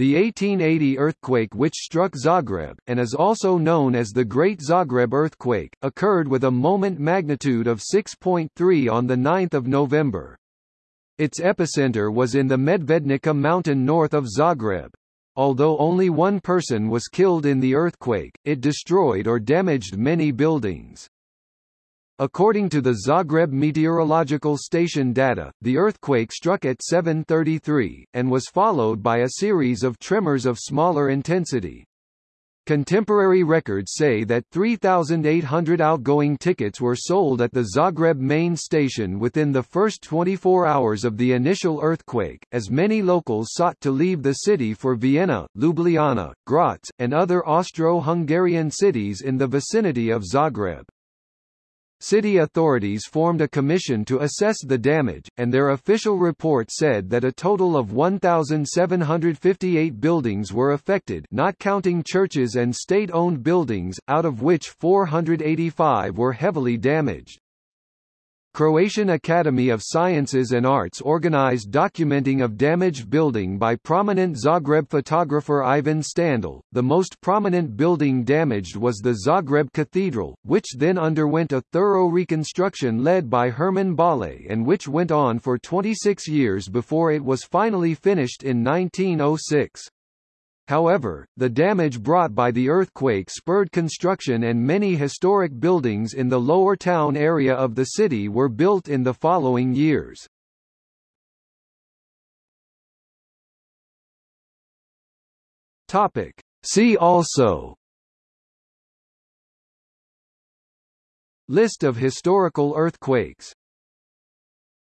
The 1880 earthquake which struck Zagreb, and is also known as the Great Zagreb Earthquake, occurred with a moment magnitude of 6.3 on 9 November. Its epicenter was in the Medvednica mountain north of Zagreb. Although only one person was killed in the earthquake, it destroyed or damaged many buildings. According to the Zagreb Meteorological Station data, the earthquake struck at 7.33, and was followed by a series of tremors of smaller intensity. Contemporary records say that 3,800 outgoing tickets were sold at the Zagreb main station within the first 24 hours of the initial earthquake, as many locals sought to leave the city for Vienna, Ljubljana, Graz, and other Austro-Hungarian cities in the vicinity of Zagreb. City authorities formed a commission to assess the damage, and their official report said that a total of 1,758 buildings were affected not counting churches and state-owned buildings, out of which 485 were heavily damaged. Croatian Academy of Sciences and Arts organized documenting of damaged building by prominent Zagreb photographer Ivan Standl. The most prominent building damaged was the Zagreb Cathedral, which then underwent a thorough reconstruction led by Herman Bollé and which went on for 26 years before it was finally finished in 1906. However, the damage brought by the earthquake spurred construction and many historic buildings in the lower town area of the city were built in the following years. Topic. See also List of historical earthquakes